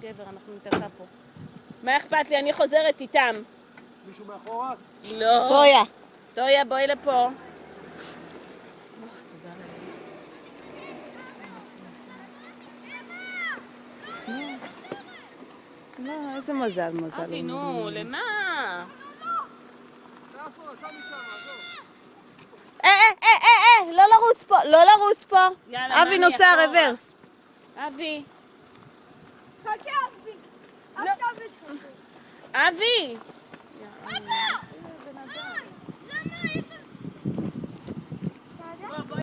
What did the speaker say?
גבר, אנחנו ניתקע פה. מה אכפת לי? אני חוזרת איתם. מישהו מאחורה? לא. טויה. טויה, בואי לפה. לא, איזה מזל, מזל. אבי, נו, למה? אה, אה, אה, אה, אה, לא לרוץ פה, לא לרוץ פה. אבי נוסע. רוורס. אבי. Davi! Papá!